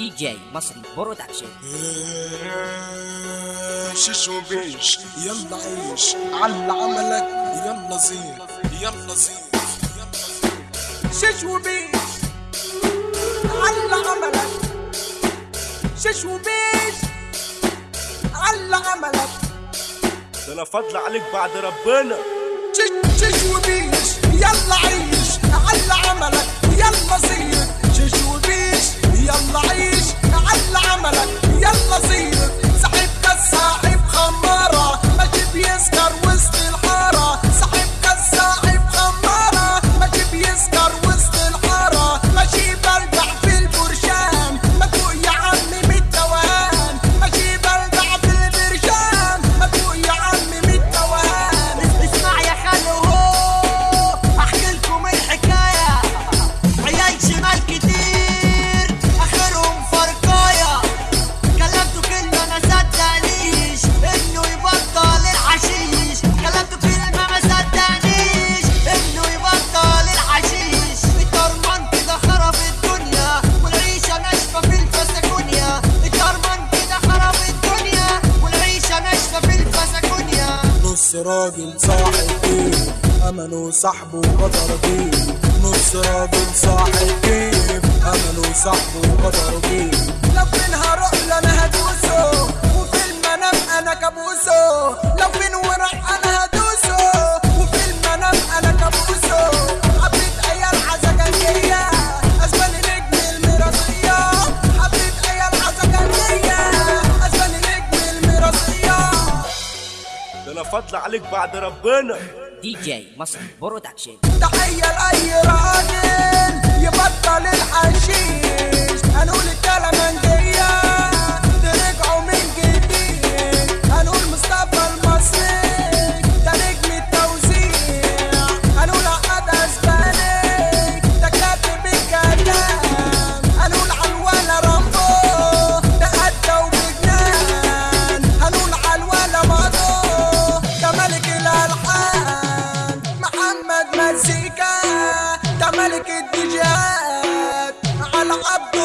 دي جي مصري Production. شش وبيش يلا عيش. على عملك. يلا زين. يلا زين. شش وبيش على عملك. شش وبيش على عملك. ده أنا فضل عليك بعد ربنا. شش شش وبيش يلا عيش نص راجل صاحب كيف أمله صاحبه وقدر كيف نص راجل صاحب كيف أمله صاحبه وقدر لو فين هروح أنا هدوسه وفي المنام أنا كابوسه لو فين ده أنا فضل عليك بعد ربنا. دي جي مصري Production تحية لأي الحان محمد مزيكا ده ملك الديجات على عبد